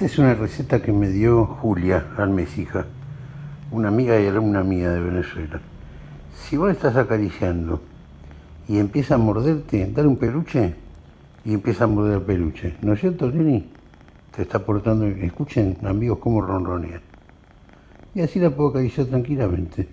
Esta es una receta que me dio Julia Almesija, una amiga y alumna mía de Venezuela. Si vos estás acariciando y empieza a morderte, dale un peluche y empieza a morder el peluche. ¿No es cierto, Jenny? Te está portando... Escuchen, amigos, cómo ronronea. Y así la puedo acariciar tranquilamente.